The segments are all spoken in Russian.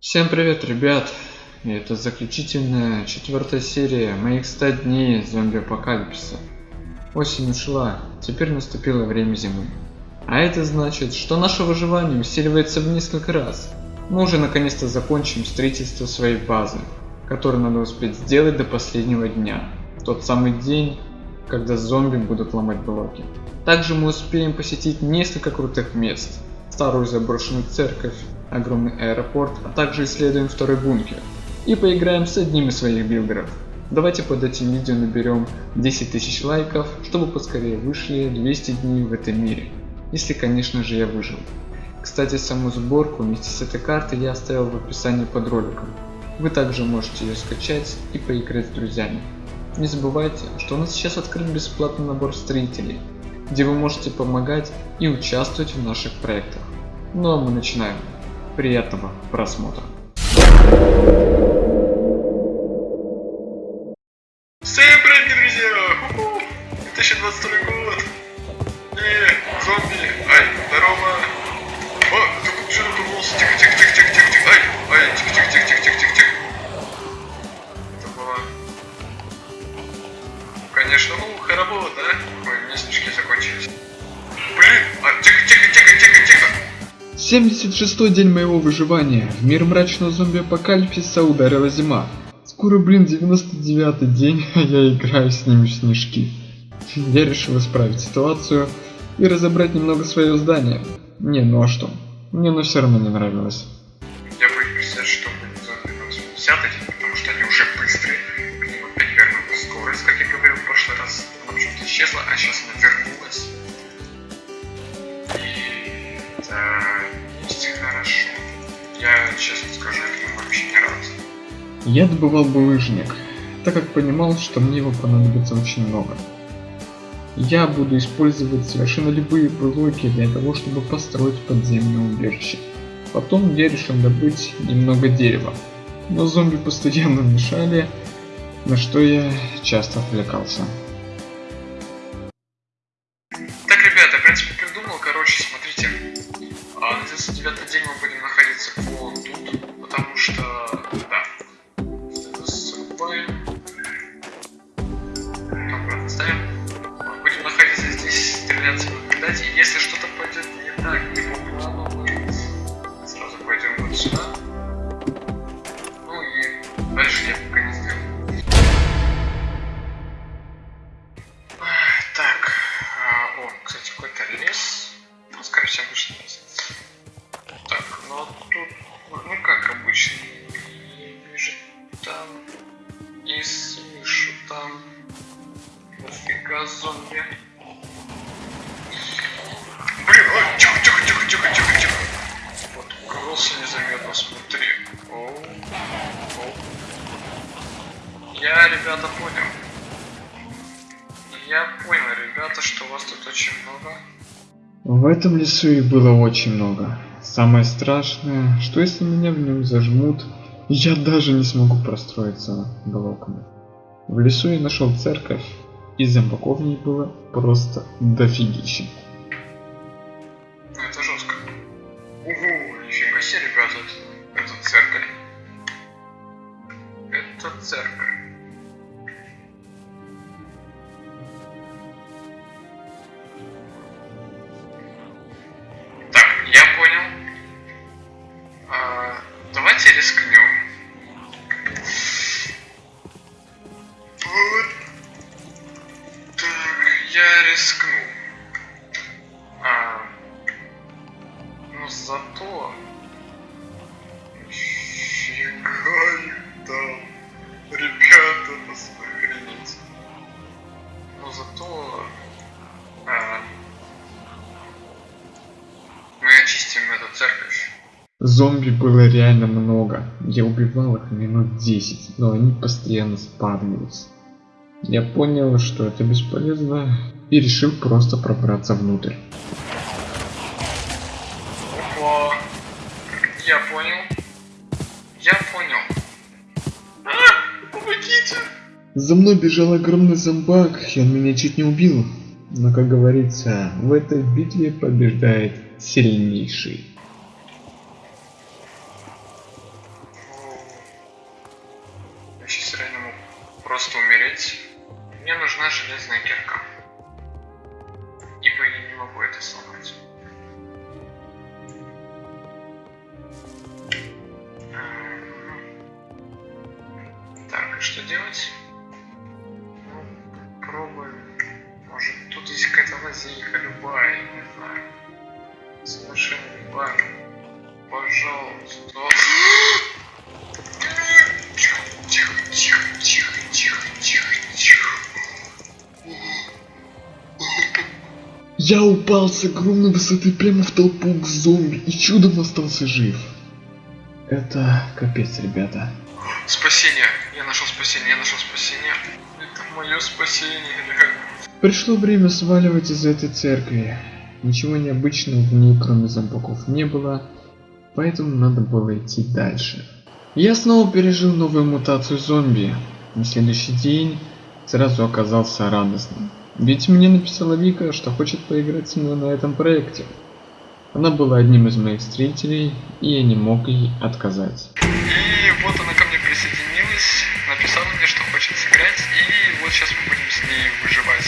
Всем привет, ребят! И это заключительная четвертая серия моих 100 дней зомби-апокалипсиса. Осень ушла, теперь наступило время зимы. А это значит, что наше выживание усиливается в несколько раз. Мы уже наконец-то закончим строительство своей базы, которую надо успеть сделать до последнего дня. Тот самый день, когда зомби будут ломать блоки. Также мы успеем посетить несколько крутых мест. Старую заброшенную церковь, огромный аэропорт, а также исследуем второй бункер. И поиграем с одним из своих билдеров. Давайте под этим видео наберем 10 тысяч лайков, чтобы поскорее вышли 200 дней в этом мире. Если конечно же я выжил. Кстати саму сборку вместе с этой картой я оставил в описании под роликом. Вы также можете ее скачать и поиграть с друзьями. Не забывайте, что у нас сейчас открыт бесплатный набор строителей, где вы можете помогать и участвовать в наших проектах. Ну а мы начинаем. Приятного просмотра. 76 день моего выживания. В мир мрачного зомби-апокалипсиса ударила зима. Скоро, блин, 99 день, а я играю с ними в снежки. Я решил исправить ситуацию и разобрать немного свое здание. Не, ну а что? Мне оно все равно не нравилось. Я добывал булыжник, так как понимал, что мне его понадобится очень много. Я буду использовать совершенно любые блоки для того, чтобы построить подземное убежище. Потом я решил добыть немного дерева, но зомби постоянно мешали, на что я часто отвлекался. Thank you. Их было очень много. Самое страшное, что если меня в нем зажмут, я даже не смогу простроиться блоками. В лесу я нашел церковь, и зомбаков в ней было просто дофигища. Ну это жестко. Ого, нифига себе, ребята, это церковь. Это церковь. Я убивал их минут 10, но они постоянно спавнились. Я понял, что это бесполезно, и решил просто пробраться внутрь. Опа. Я понял. Я понял. А, помогите. За мной бежал огромный зомбак, и он меня чуть не убил. Но, как говорится, в этой битве побеждает сильнейший. Пожалуйста. Тихо, тихо, тихо, тихо, тихо, тихо, тихо. Я упал с огромной высоты прямо в толпу к зомби и чудом остался жив. Это капец, ребята. Спасение. Я нашел спасение, я нашел спасение. Это мое спасение, реально. Пришло время сваливать из этой церкви. Ничего необычного в ней, кроме зомбаков, не было, поэтому надо было идти дальше. Я снова пережил новую мутацию зомби. На следующий день сразу оказался радостным. Ведь мне написала Вика, что хочет поиграть со мной на этом проекте. Она была одним из моих строителей, и я не мог ей отказать. И вот она ко мне присоединилась, написала мне, что хочет сыграть, и вот сейчас мы будем с ней выживать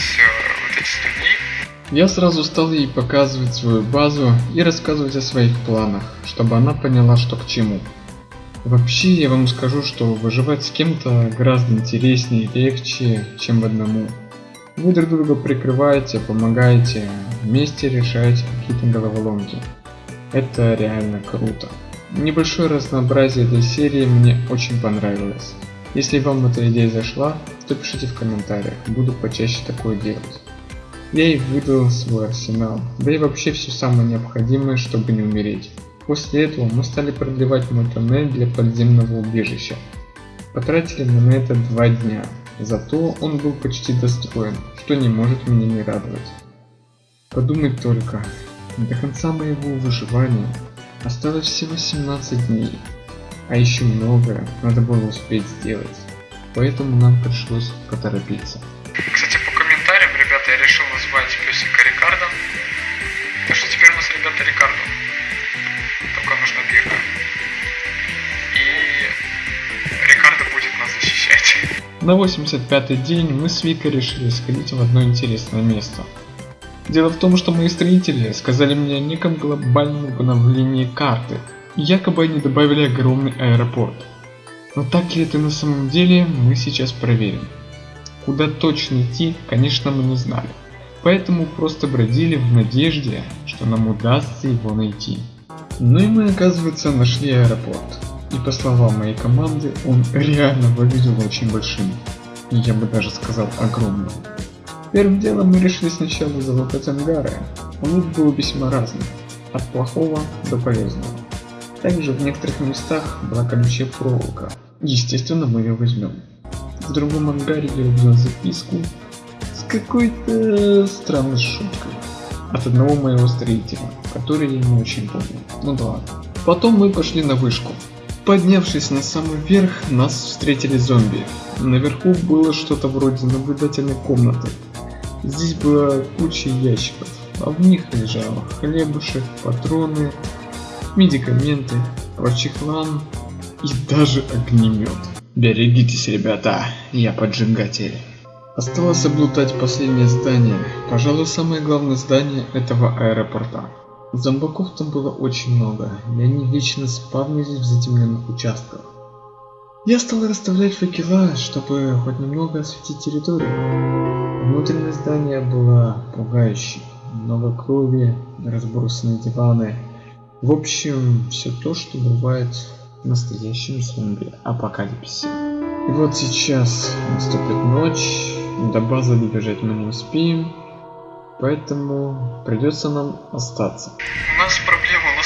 вот эти 100 дней. Я сразу стал ей показывать свою базу и рассказывать о своих планах, чтобы она поняла, что к чему. Вообще, я вам скажу, что выживать с кем-то гораздо интереснее и легче, чем в одному. Вы друг друга прикрываете, помогаете, вместе решаете какие-то головоломки. Это реально круто. Небольшое разнообразие этой серии мне очень понравилось. Если вам эта идея зашла, то пишите в комментариях, буду почаще такое делать. Я и выдал свой арсенал, да и вообще все самое необходимое, чтобы не умереть. После этого мы стали продлевать мой тоннель для подземного убежища. Потратили мы на это два дня, зато он был почти достроен, что не может меня не радовать. Подумать только, до конца моего выживания осталось всего 17 дней, а еще многое надо было успеть сделать, поэтому нам пришлось поторопиться. Песика Рикардо. Так что теперь у нас, ребята, Рикардо. Только нужна бирка. И Рикардо будет нас защищать. На 85-й день мы с Викой решили сходить в одно интересное место. Дело в том, что мои строители сказали мне о неком глобальном обновлении карты. Якобы они добавили огромный аэропорт. Но так ли это на самом деле, мы сейчас проверим. Куда точно идти, конечно, мы не знали. Поэтому просто бродили в надежде, что нам удастся его найти. Ну и мы, оказывается, нашли аэропорт. И по словам моей команды, он реально выглядел очень большим. Я бы даже сказал огромным. Первым делом мы решили сначала залутать ангары. Лут был весьма разный, от плохого до полезного. Также в некоторых местах была колючая проволока. Естественно, мы ее возьмем. В другом ангаре я увидел записку какой-то странной шуткой от одного моего строителя, который я не очень помню. Ну да ладно. Потом мы пошли на вышку. Поднявшись на самый верх, нас встретили зомби. Наверху было что-то вроде наблюдательной комнаты. Здесь была куча ящиков, а в них лежал хлебушек, патроны, медикаменты, прочий хлам и даже огнемет. Берегитесь, ребята, я поджигатель. Осталось облутать последнее здание, пожалуй самое главное здание этого аэропорта. Зомбаков там было очень много, и они вечно спавнились в затемненных участках. Я стал расставлять факела, чтобы хоть немного осветить территорию. Внутреннее здание было пугающим. Много крови, разбросанные диваны. В общем, все то, что бывает в настоящем зомби апокалипсисе. И вот сейчас наступит ночь, до базы добежать мы не успеем, поэтому придется нам остаться. У нас проблема,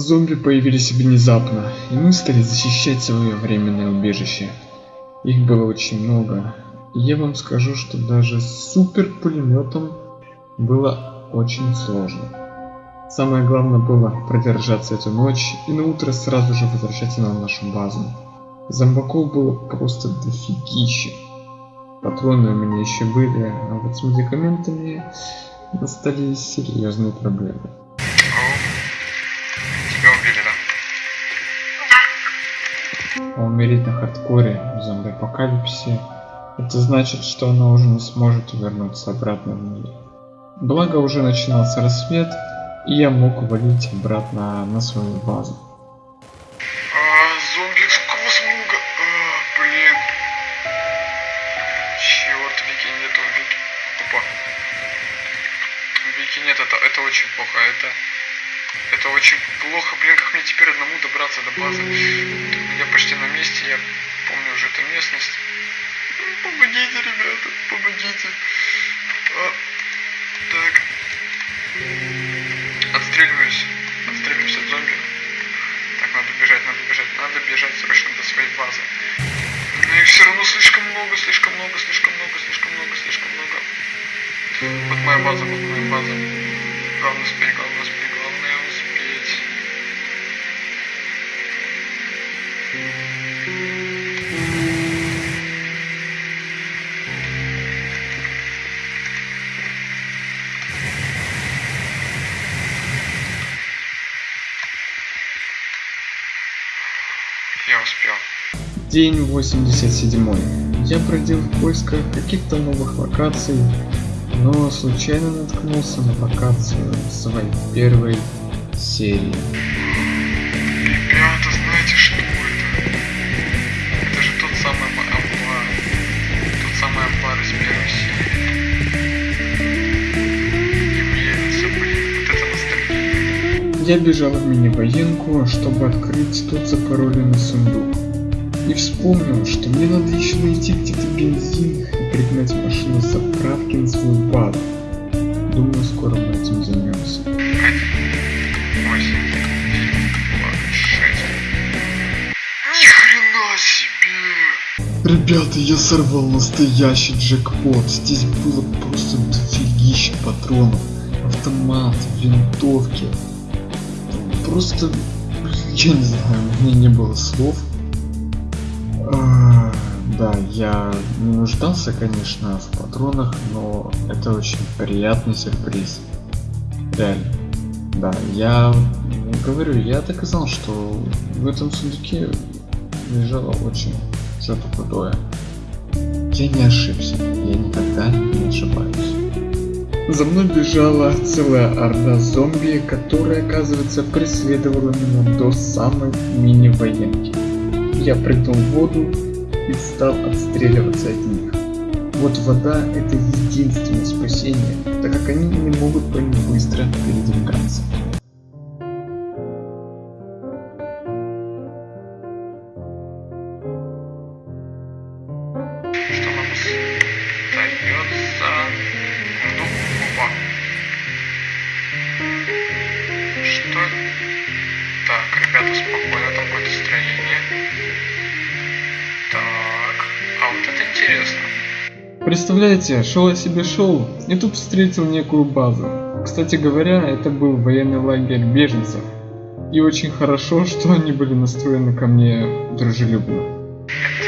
Зомби появились внезапно, и мы стали защищать свое временное убежище. Их было очень много, и я вам скажу, что даже с супер пулеметом было очень сложно. Самое главное было продержаться эту ночь и на утро сразу же возвращаться на нашу базу. Зомбаков было просто дофигища. Патроны у меня еще были, а вот с медикаментами настали серьезные проблемы. Тебя убили, да? Умереть на хардкоре в зомби-апокалипсисе это значит, что она уже не сможет вернуться обратно в мир. Благо уже начинался рассвет, и я мог валить обратно на свою базу. А, зомби с космога. А, блин. Черт, Вики нету, Вики. Опа. Вики нет, это, это очень плохо. Это, это очень плохо. Блин, как мне теперь одному добраться до базы? Я почти на месте, я помню уже эту местность. Помогите, ребята, помогите. А, так. Отстреливаюсь. Отстреливаюсь от зомби. Так, надо бежать, надо бежать, надо бежать срочно до своей базы. Но их все равно слишком много, слишком много, слишком много, слишком много, слишком много. Вот моя база, вот моя база. Главное успеть, главное День 87. Я бродил в поисках каких-то новых локаций, но случайно наткнулся на локацию своей первой серии. Ребята, знаете, что это? Это же тот самый амбар. Тот самый амбар из первой серии. И мне блин, вот это ностальгия. Я бежал в мини-военку, чтобы открыть тот запароленный сундук. И вспомнил, что мне надо еще найти где-то бензин и пригнать машину с заправки на свою базу. Думаю, скоро мы этим займемся. Ребята, я сорвал настоящий джекпот. Здесь было просто дофигища патронов. Автомат, винтовки. Просто, я не знаю, у меня не было слов. Да, я не нуждался, конечно, в патронах, но это очень приятный сюрприз. Реально. Да, я говорю, я знал, что в этом сундуке лежало очень что-то крутое. Я не ошибся, я никогда не ошибаюсь. За мной бежала целая орда зомби, которая, оказывается, преследовала меня до самой мини-военки. Я прыгнул в воду и стал отстреливаться от них. Вот вода это единственное спасение, так как они не могут по ней быстро передвигаться. Представляете, шел я себе шел, и тут встретил некую базу. Кстати говоря, это был военный лагерь беженцев. И очень хорошо, что они были настроены ко мне дружелюбно. Это,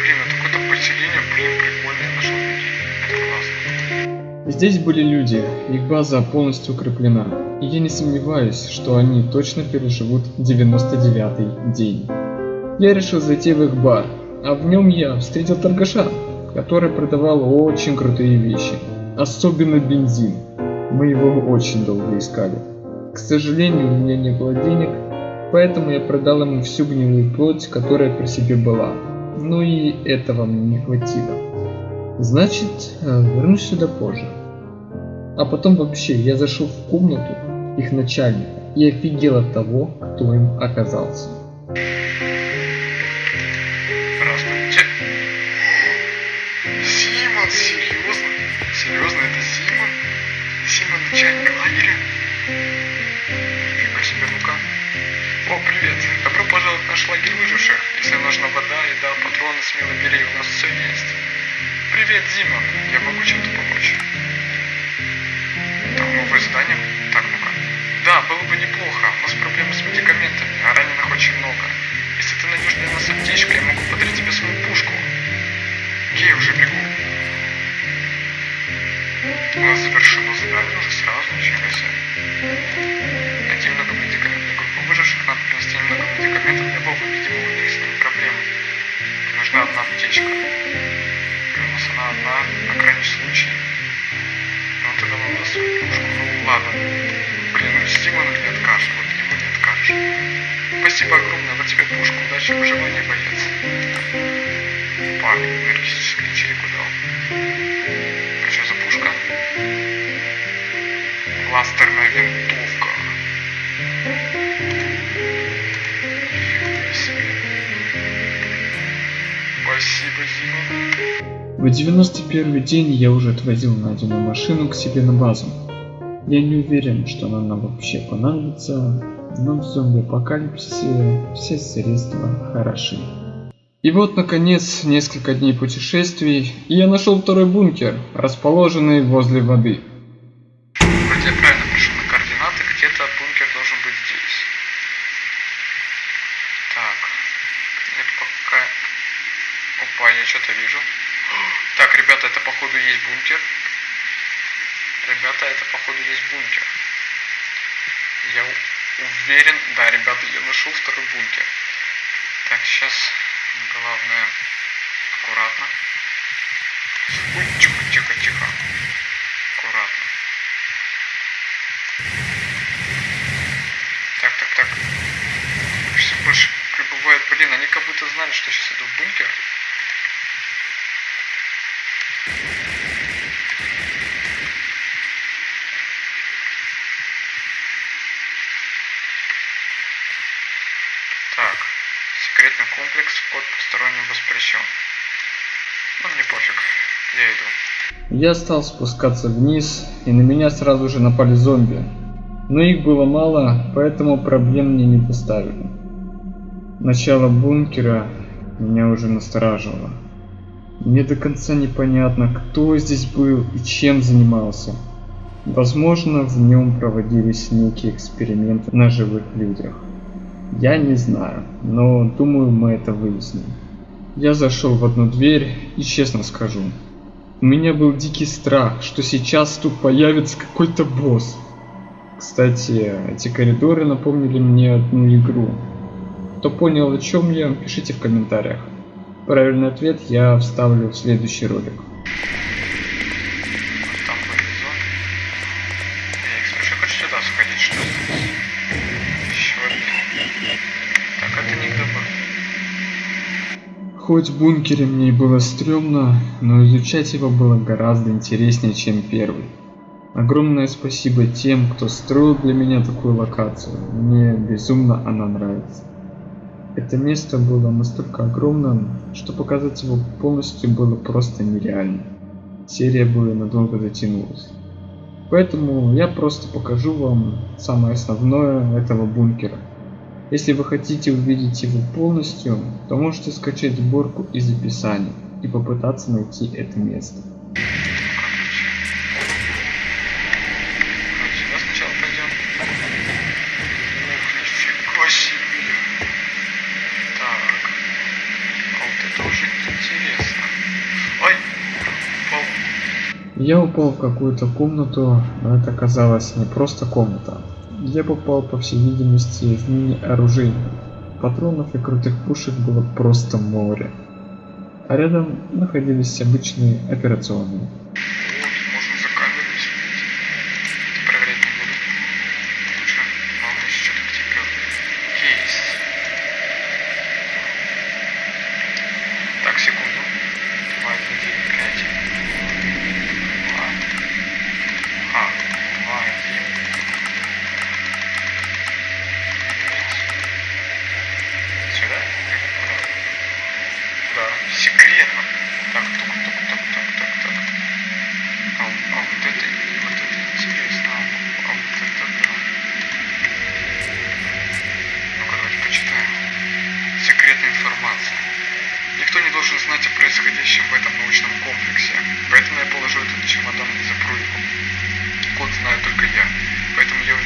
блин, это какое-то поселение, блин, прикольно, нашел людей. Это классно. Здесь были люди, их база полностью укреплена. И я не сомневаюсь, что они точно переживут 99 день. Я решил зайти в их бар, а в нем я встретил торгаша, который продавал очень крутые вещи, особенно бензин. Мы его очень долго искали. К сожалению, у меня не было денег, поэтому я продал ему всю гнилую плоть, которая при себе была. Но и этого мне не хватило. Значит, э, вернусь сюда позже. А потом вообще я зашел в комнату их начальника и офигел от того, кто им оказался. включаем клавери. И по себе мука. О, привет! Добро пожаловать на лагерь выживших. Если нужна вода, еда, патроны, смело бери, у нас все есть. Привет, Зима. Я могу чем-то помочь? Там новое задание? Так, ну-ка. Да, было бы неплохо. У нас проблемы с медикаментами, а раненых очень много. Если ты найдешь для нас аптечку, я могу подарить тебе свою пушку. Окей, уже бегу завершено задание уже сразу, ничего себе. Найти много медикаментов. Группу выживших надо принести немного медикаментов для Боба, видимо, у них с ними проблемы. Нужна одна аптечка. У нас она одна, на крайний случай. Ну тогда нам даст свою пушку. Ну ладно. Блин, ну Стимону не откажешь, вот ему не откажешь. Спасибо огромное, вот тебе пушку, удачи в выживании, боец. Парень энергетический ячейку дал. Кластерная винтовка. Спасибо, Зима. В 91 день я уже отвозил найденную машину к себе на базу. Я не уверен, что она нам вообще понадобится, но в зомби-апокалипсисе все средства хороши. И вот, наконец, несколько дней путешествий, и я нашел второй бункер, расположенный возле воды. Вроде я правильно пришел на координаты, где-то бункер должен быть здесь. Так, нет пока... Опа, я что-то вижу. Так, ребята, это походу есть бункер. Ребята, это походу есть бункер. Я уверен, да, ребята, я нашел второй бункер. Так, сейчас главное аккуратно. Тихо, тихо, тихо. Аккуратно. Так, так, так. Все больше прибывает. Блин, они как будто знали, что сейчас иду в бункер. Так, секретный комплекс, вход посторонним воспрещен. Ну, мне пофиг, я иду. Я стал спускаться вниз, и на меня сразу же напали зомби. Но их было мало, поэтому проблем мне не доставили. Начало бункера меня уже настораживало. Мне до конца непонятно, кто здесь был и чем занимался. Возможно, в нем проводились некие эксперименты на живых людях. Я не знаю, но думаю, мы это выясним. Я зашел в одну дверь и честно скажу, у меня был дикий страх, что сейчас тут появится какой-то босс. Кстати, эти коридоры напомнили мне одну игру. Кто понял о чем я, пишите в комментариях. Правильный ответ я вставлю в следующий ролик. Хоть бункере мне и было стрёмно, но изучать его было гораздо интереснее, чем первый. Огромное спасибо тем, кто строил для меня такую локацию. Мне безумно она нравится. Это место было настолько огромным, что показать его полностью было просто нереально. Серия бы надолго затянулась. Поэтому я просто покажу вам самое основное этого бункера. Если вы хотите увидеть его полностью, то можете скачать сборку из описания и попытаться найти это место. А. Я упал в какую-то комнату, но это оказалась не просто комната. Я попал, по всей видимости, в мини-оружейную. Патронов и крутых пушек было просто море. А рядом находились обычные операционные.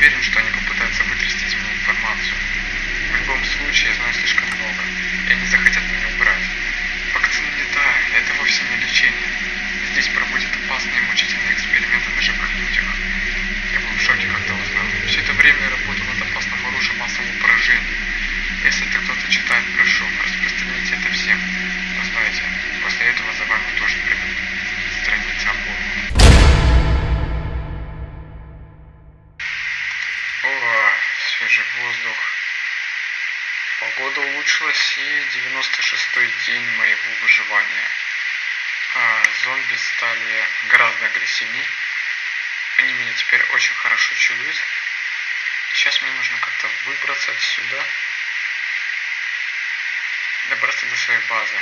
Уверен, что они попытаются вытрясти из меня информацию. В любом случае, я знаю слишком много. И они захотят меня убрать. Вакцина не та, это вовсе не лечение. здесь проводят опасные и мучительные эксперименты на живых людях. Я был в шоке, когда узнал. Все это время я работал над опасным оружием массового поражения. Если это кто-то читает, прошу, распространите это всем. Но знаете, после этого за вами тоже придут страницы обоих. Погода улучшилась и 96-й день моего выживания. А, зомби стали гораздо агрессивнее. Они меня теперь очень хорошо чуют. Сейчас мне нужно как-то выбраться отсюда. Добраться до своей базы.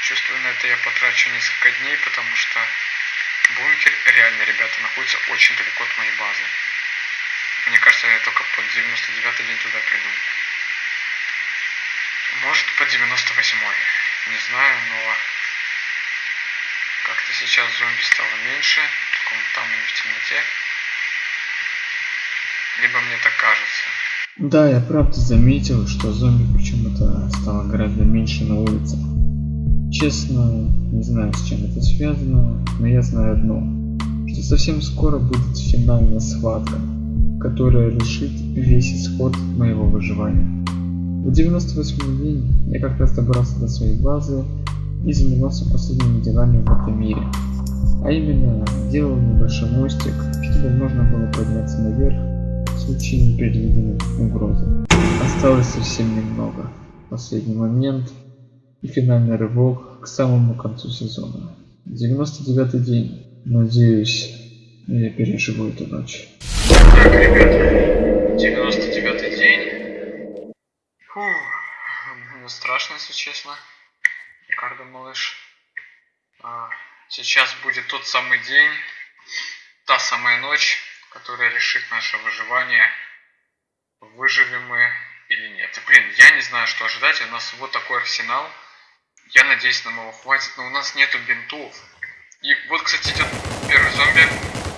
Чувствую, на это я потрачу несколько дней, потому что бункер, реально, ребята, находится очень далеко от моей базы. Мне кажется, я только под 99 день туда приду. Может, под 98 Не знаю, но как-то сейчас зомби стало меньше, только там они в темноте. Либо мне так кажется. Да, я правда заметил, что зомби почему-то стало гораздо меньше на улице. Честно, не знаю, с чем это связано, но я знаю одно, что совсем скоро будет финальная схватка, которая решит весь исход моего выживания. В 98 день я как раз добрался до своей базы и занимался последними делами в этом мире. А именно, делал небольшой мостик, чтобы можно было подняться наверх в случае непредвиденной угрозы. Осталось совсем немного. Последний момент и финальный рывок к самому концу сезона. 99 день. Надеюсь, я переживу эту ночь. Ребята, 99 день. Мне страшно, если честно. Рикардо, малыш. А, сейчас будет тот самый день, та самая ночь, которая решит наше выживание. Выживем мы или нет. И, блин, я не знаю, что ожидать. У нас вот такой арсенал. Я надеюсь, нам его хватит, но у нас нету бинтов. И вот, кстати, идет первый зомби.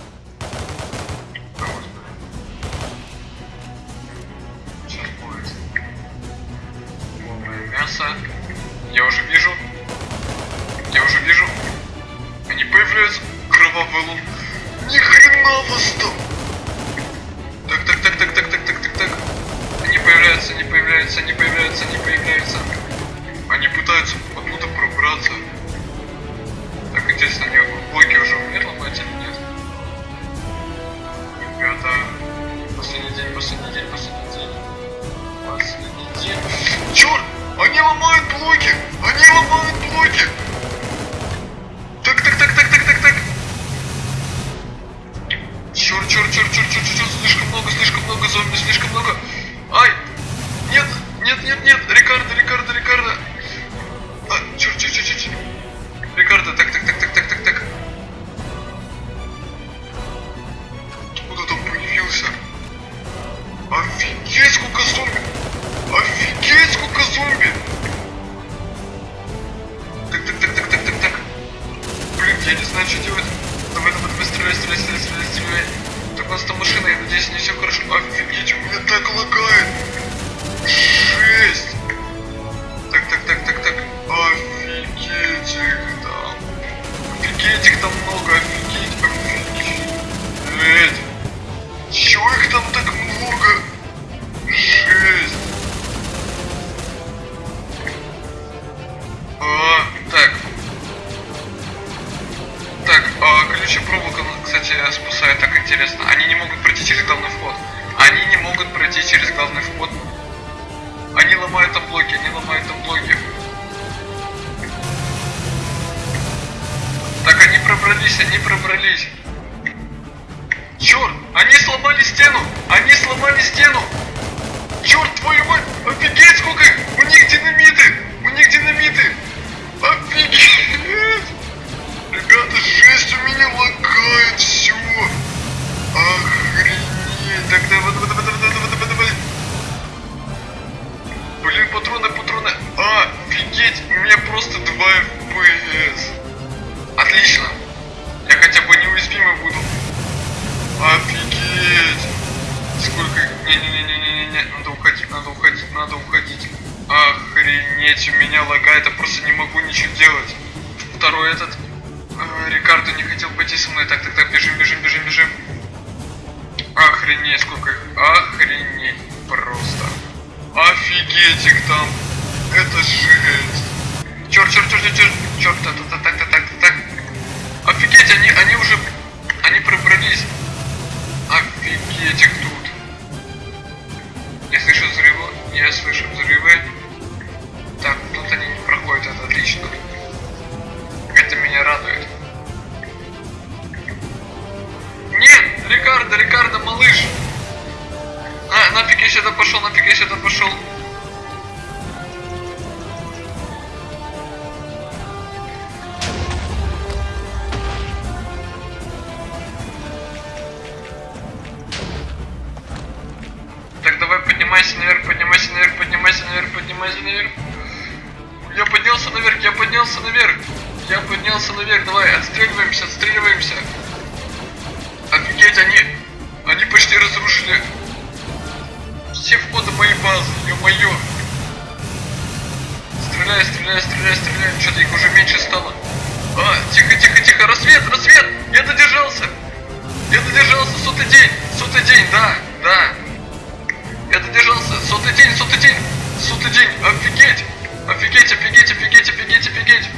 Мясо. Я уже вижу. Я уже вижу. Они появляются. Кровавый лун. Ни хрена вас там! Так, так, так, так, так, так, так, так, так. Они появляются, они появляются, они появляются, они появляются. Они пытаются оттуда пробраться. Так, интересно, они блоки уже умеют ломать или нет? Ребята, последний день, последний день, последний день. Последний день. Черт! Они ломают блоки! Они ломают блоки! Так, так, так, так, так, так, так. Черт, черт, черт, черт, черт, черт, слишком много, слишком много зомби, слишком много. Ай! Нет, нет, нет, нет, Рикардо, Рикардо, Рикардо. Знаю, что делать. Давай, давай, давай, стреляй, стреляй, стреляй, стреляй, стреляй. Так, у нас там машина, я надеюсь, не все хорошо. Офигеть, у меня так лагает. Жесть. Сломали стену! Они сломали стену! Черт твою мать! Офигеть, сколько! У них динамиты! У них динамиты! Офигеть! Ребята, жесть, у меня лагает все! Охренеть! Так, давай, давай, давай, давай, давай, давай, давай! Блин, патроны, патроны! А, офигеть! У меня просто 2 FPS! Отлично! Я хотя бы неуязвимый буду. Офигеть! Сколько их? Не-не-не-не-не-не, надо уходить, надо уходить, надо уходить. Охренеть, у меня лагает, я просто не могу ничего делать. Второй этот. А, Рикардо не хотел пойти со мной. Так, так, так, бежим, бежим, бежим, бежим. Охренеть, сколько их. Охренеть просто. Офигеть их там. Это жесть. Черт, черт, черт, черт, черт, черт, так, Стреляй, стреляй, стреляй, стреляй, что-то их уже меньше стало. А, тихо, тихо, тихо, рассвет, рассвет, я додержался. Я додержался, сотый день, сотый день, да, да. Я додержался, сотый день, сотый день, сотый день, офигеть, офигеть, офигеть, офигеть, офигеть, офигеть.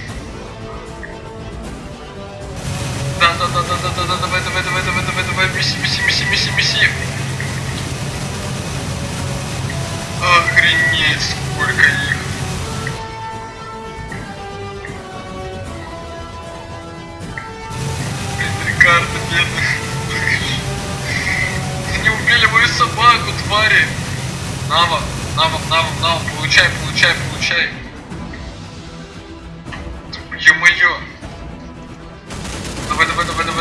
Да, да, да, да, да, да, да, давай, давай, давай, давай, давай, давай, меси, меси, меси, меси, меси. Охренеть, сколько их. Твари. Нава, Нава, Нава, Нава, получай, получай, получай. Ё-моё. Давай, давай, давай, давай,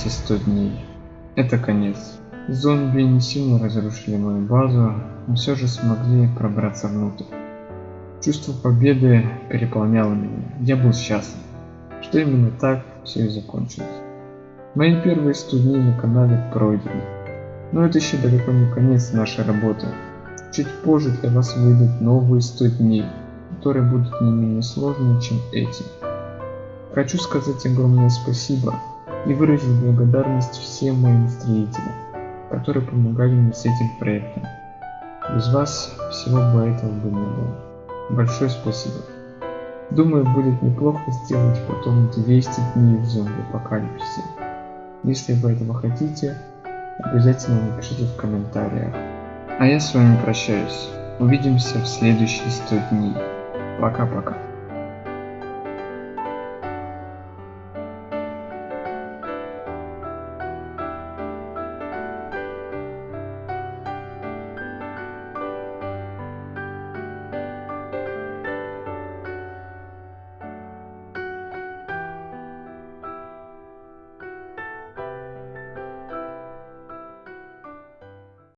эти 100 дней. Это конец. Зомби не сильно разрушили мою базу, но все же смогли пробраться внутрь. Чувство победы переполняло меня. Я был счастлив, что именно так все и закончилось. Мои первые 100 дней на канале пройдены. Но это еще далеко не конец нашей работы. Чуть позже для вас выйдут новые 100 дней, которые будут не менее сложные, чем эти. Хочу сказать огромное спасибо и выразить благодарность всем моим строителям, которые помогали мне с этим проектом. Без вас всего бы этого бы не было. Большое спасибо. Думаю, будет неплохо сделать потом 200 дней в зомби-апокалипсисе. Если вы этого хотите, обязательно напишите в комментариях. А я с вами прощаюсь. Увидимся в следующие 100 дней. Пока-пока.